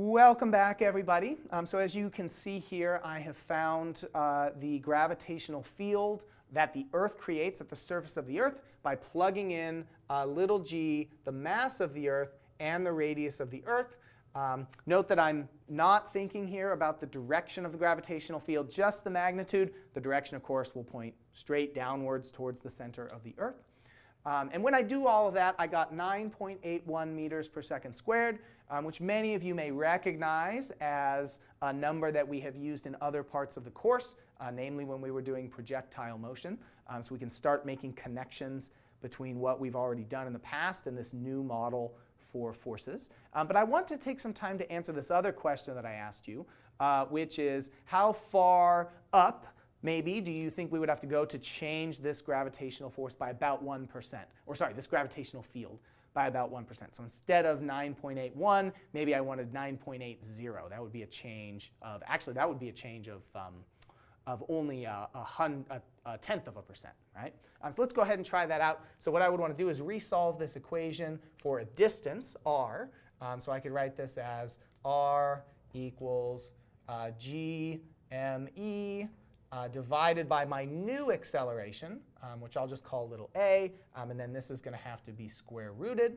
Welcome back, everybody. Um, so as you can see here, I have found uh, the gravitational field that the Earth creates at the surface of the Earth by plugging in uh, little g, the mass of the Earth, and the radius of the Earth. Um, note that I'm not thinking here about the direction of the gravitational field, just the magnitude. The direction, of course, will point straight downwards towards the center of the Earth. Um, and when I do all of that, I got 9.81 meters per second squared, um, which many of you may recognize as a number that we have used in other parts of the course, uh, namely when we were doing projectile motion. Um, so we can start making connections between what we've already done in the past and this new model for forces. Um, but I want to take some time to answer this other question that I asked you, uh, which is how far up maybe do you think we would have to go to change this gravitational force by about 1%? Or sorry, this gravitational field by about 1%. So instead of 9.81, maybe I wanted 9.80. That would be a change of, actually that would be a change of, um, of only a, a, hun, a, a, tenth of a percent, right? Um, so let's go ahead and try that out. So what I would want to do is resolve this equation for a distance, r. Um, so I could write this as r equals uh, g m e uh, divided by my new acceleration, um, which I'll just call little a, um, and then this is going to have to be square rooted.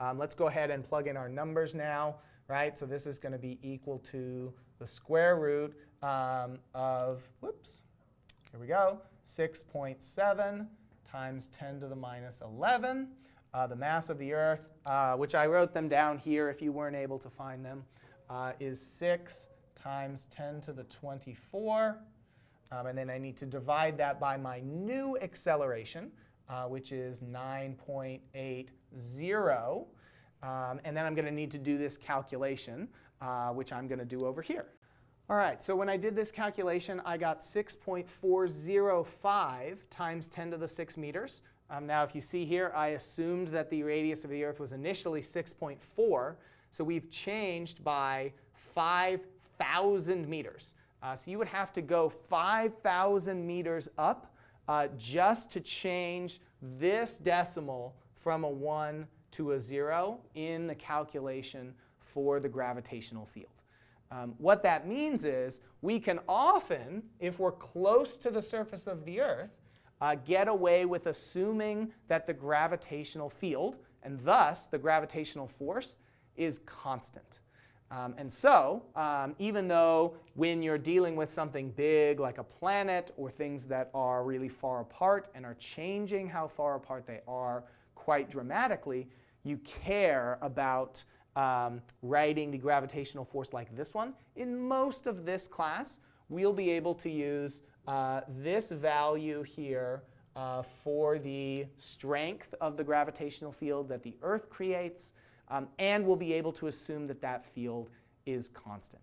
Um, let's go ahead and plug in our numbers now, right? So this is going to be equal to the square root um, of, whoops, here we go, 6.7 times 10 to the minus 11. Uh, the mass of the Earth, uh, which I wrote them down here if you weren't able to find them, uh, is 6 times 10 to the 24 um, and then I need to divide that by my new acceleration, uh, which is 9.80. Um, and then I'm going to need to do this calculation, uh, which I'm going to do over here. All right, so when I did this calculation, I got 6.405 times 10 to the 6 meters. Um, now, if you see here, I assumed that the radius of the Earth was initially 6.4. So we've changed by 5,000 meters. Uh, so you would have to go 5,000 meters up uh, just to change this decimal from a 1 to a 0 in the calculation for the gravitational field. Um, what that means is we can often, if we're close to the surface of the Earth, uh, get away with assuming that the gravitational field, and thus the gravitational force, is constant. Um, and so, um, even though when you're dealing with something big like a planet or things that are really far apart and are changing how far apart they are quite dramatically, you care about um, writing the gravitational force like this one. In most of this class, we'll be able to use uh, this value here uh, for the strength of the gravitational field that the Earth creates um, and we'll be able to assume that that field is constant.